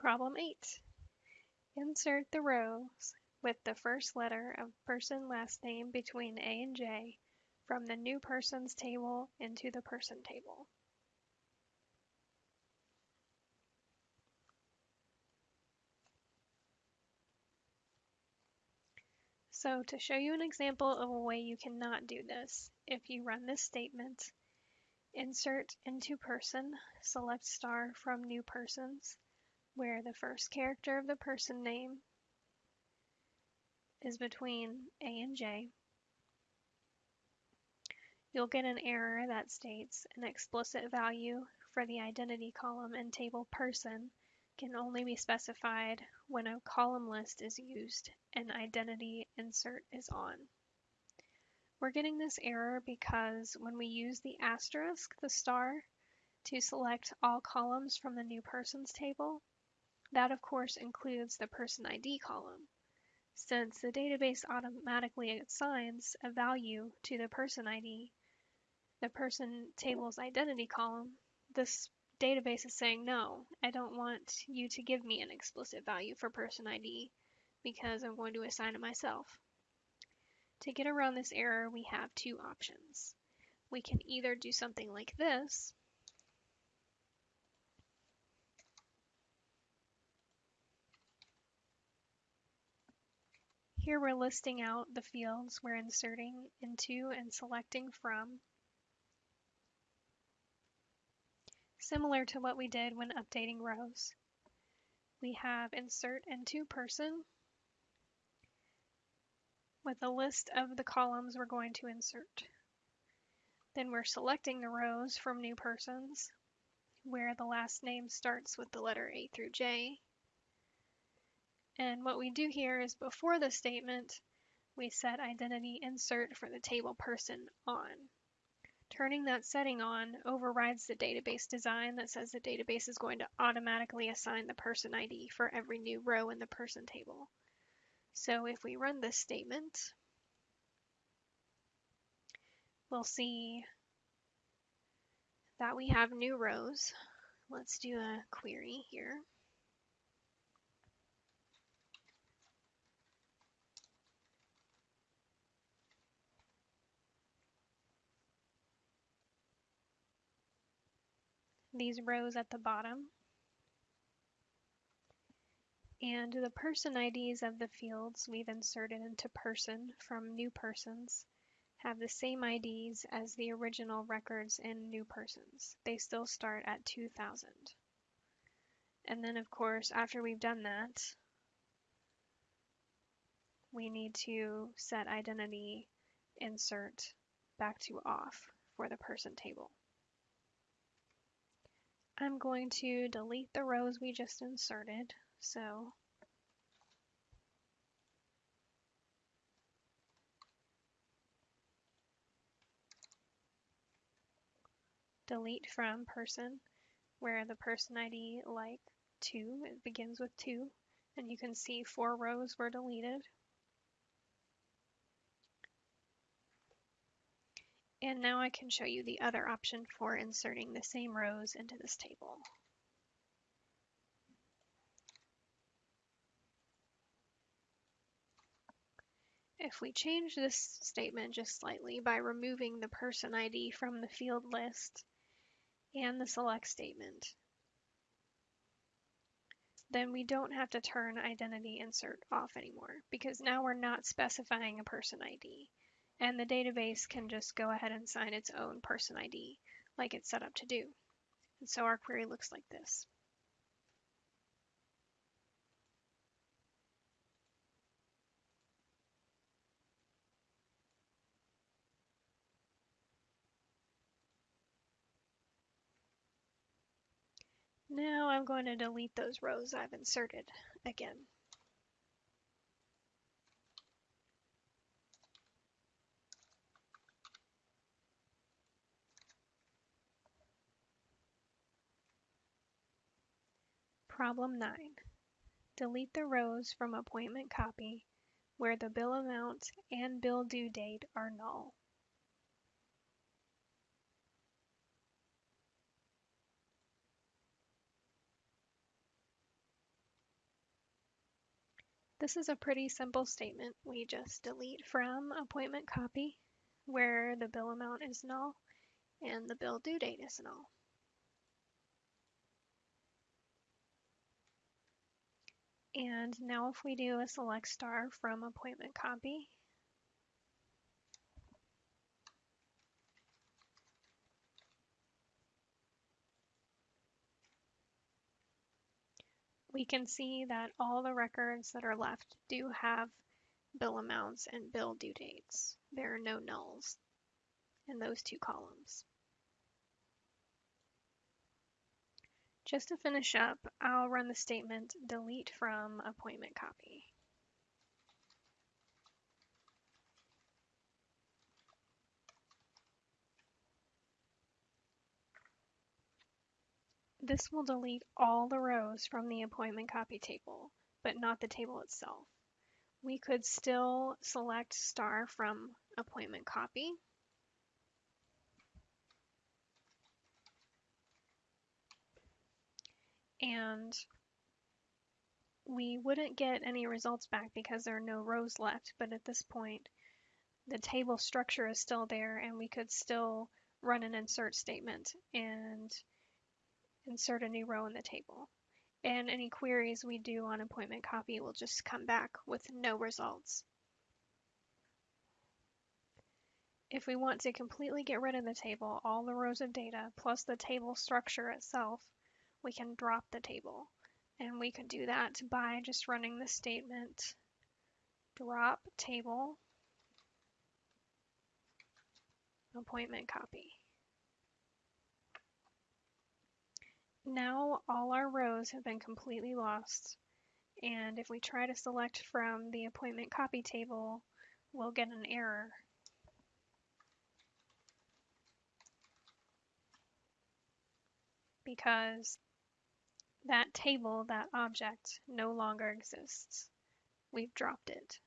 Problem 8. Insert the rows with the first letter of person last name between A and J from the new persons table into the person table. So to show you an example of a way you cannot do this, if you run this statement, insert into person, select star from new persons, where the first character of the person name is between A and J, you'll get an error that states an explicit value for the identity column and table person can only be specified when a column list is used and identity insert is on. We're getting this error because when we use the asterisk, the star, to select all columns from the new persons table, that of course includes the person ID column. Since the database automatically assigns a value to the person ID, the person table's identity column, this database is saying, no, I don't want you to give me an explicit value for person ID because I'm going to assign it myself. To get around this error, we have two options. We can either do something like this, Here we're listing out the fields we're inserting into and selecting from. Similar to what we did when updating rows. We have insert into person with a list of the columns we're going to insert. Then we're selecting the rows from new persons where the last name starts with the letter A through J and what we do here is before the statement, we set identity insert for the table person on. Turning that setting on overrides the database design that says the database is going to automatically assign the person ID for every new row in the person table. So if we run this statement, we'll see that we have new rows. Let's do a query here. These rows at the bottom. And the person IDs of the fields we've inserted into person from new persons have the same IDs as the original records in new persons. They still start at 2000. And then of course, after we've done that, we need to set identity insert back to off for the person table. I'm going to delete the rows we just inserted. So delete from person where the person ID like 2, it begins with 2 and you can see four rows were deleted. And now I can show you the other option for inserting the same rows into this table. If we change this statement just slightly by removing the person ID from the field list and the select statement, then we don't have to turn identity insert off anymore because now we're not specifying a person ID and the database can just go ahead and sign its own person ID like it's set up to do. And so our query looks like this. Now I'm going to delete those rows I've inserted again. Problem 9. Delete the rows from appointment copy where the bill amount and bill due date are null. This is a pretty simple statement. We just delete from appointment copy where the bill amount is null and the bill due date is null. And now if we do a select star from appointment copy, we can see that all the records that are left do have bill amounts and bill due dates. There are no nulls in those two columns. Just to finish up, I'll run the statement delete from appointment copy. This will delete all the rows from the appointment copy table, but not the table itself. We could still select star from appointment copy. And we wouldn't get any results back because there are no rows left, but at this point, the table structure is still there and we could still run an insert statement and insert a new row in the table. And any queries we do on appointment copy will just come back with no results. If we want to completely get rid of the table, all the rows of data, plus the table structure itself, we can drop the table. And we could do that by just running the statement drop table appointment copy. Now all our rows have been completely lost. And if we try to select from the appointment copy table, we'll get an error. Because that table, that object, no longer exists. We've dropped it.